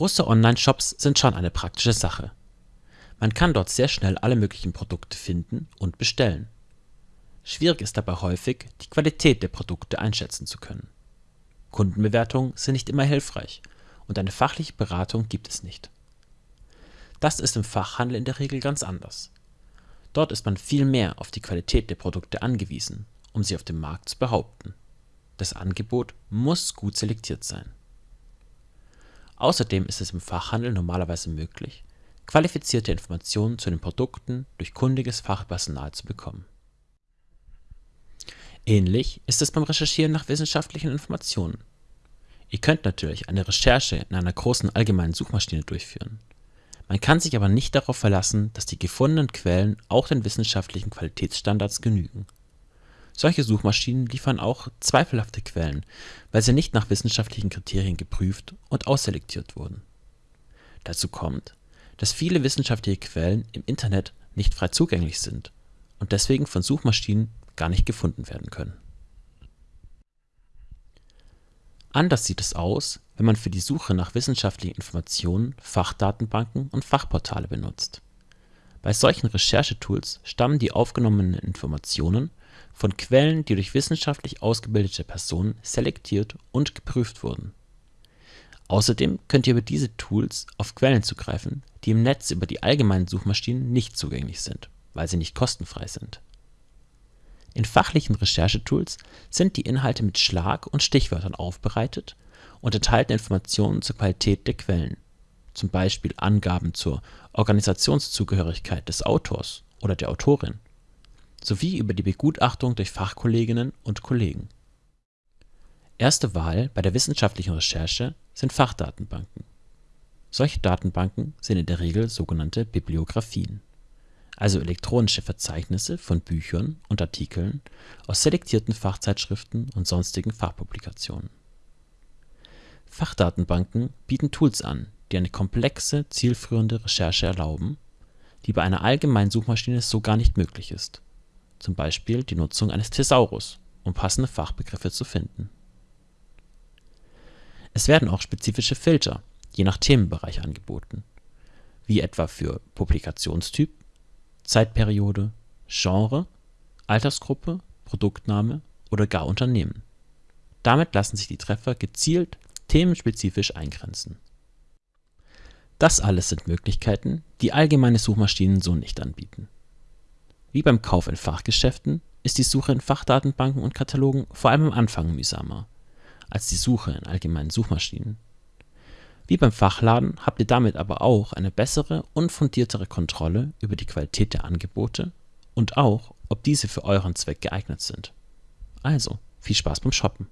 Große Online-Shops sind schon eine praktische Sache. Man kann dort sehr schnell alle möglichen Produkte finden und bestellen. Schwierig ist dabei häufig, die Qualität der Produkte einschätzen zu können. Kundenbewertungen sind nicht immer hilfreich und eine fachliche Beratung gibt es nicht. Das ist im Fachhandel in der Regel ganz anders. Dort ist man viel mehr auf die Qualität der Produkte angewiesen, um sie auf dem Markt zu behaupten. Das Angebot muss gut selektiert sein. Außerdem ist es im Fachhandel normalerweise möglich, qualifizierte Informationen zu den Produkten durch kundiges Fachpersonal zu bekommen. Ähnlich ist es beim Recherchieren nach wissenschaftlichen Informationen. Ihr könnt natürlich eine Recherche in einer großen allgemeinen Suchmaschine durchführen. Man kann sich aber nicht darauf verlassen, dass die gefundenen Quellen auch den wissenschaftlichen Qualitätsstandards genügen solche Suchmaschinen liefern auch zweifelhafte Quellen, weil sie nicht nach wissenschaftlichen Kriterien geprüft und ausselektiert wurden. Dazu kommt, dass viele wissenschaftliche Quellen im Internet nicht frei zugänglich sind und deswegen von Suchmaschinen gar nicht gefunden werden können. Anders sieht es aus, wenn man für die Suche nach wissenschaftlichen Informationen Fachdatenbanken und Fachportale benutzt. Bei solchen Recherchetools stammen die aufgenommenen Informationen von Quellen, die durch wissenschaftlich ausgebildete Personen selektiert und geprüft wurden. Außerdem könnt ihr über diese Tools auf Quellen zugreifen, die im Netz über die allgemeinen Suchmaschinen nicht zugänglich sind, weil sie nicht kostenfrei sind. In fachlichen Recherchetools sind die Inhalte mit Schlag und Stichwörtern aufbereitet und enthalten Informationen zur Qualität der Quellen, zum Beispiel Angaben zur Organisationszugehörigkeit des Autors oder der Autorin sowie über die Begutachtung durch Fachkolleginnen und Kollegen. Erste Wahl bei der wissenschaftlichen Recherche sind Fachdatenbanken. Solche Datenbanken sind in der Regel sogenannte Bibliographien, also elektronische Verzeichnisse von Büchern und Artikeln aus selektierten Fachzeitschriften und sonstigen Fachpublikationen. Fachdatenbanken bieten Tools an, die eine komplexe, zielführende Recherche erlauben, die bei einer allgemeinen Suchmaschine so gar nicht möglich ist zum Beispiel die Nutzung eines Thesaurus, um passende Fachbegriffe zu finden. Es werden auch spezifische Filter je nach Themenbereich angeboten, wie etwa für Publikationstyp, Zeitperiode, Genre, Altersgruppe, Produktname oder gar Unternehmen. Damit lassen sich die Treffer gezielt themenspezifisch eingrenzen. Das alles sind Möglichkeiten, die allgemeine Suchmaschinen so nicht anbieten wie beim Kauf in Fachgeschäften ist die Suche in Fachdatenbanken und Katalogen vor allem am Anfang mühsamer als die Suche in allgemeinen Suchmaschinen. Wie beim Fachladen habt ihr damit aber auch eine bessere und fundiertere Kontrolle über die Qualität der Angebote und auch, ob diese für euren Zweck geeignet sind. Also, viel Spaß beim Shoppen!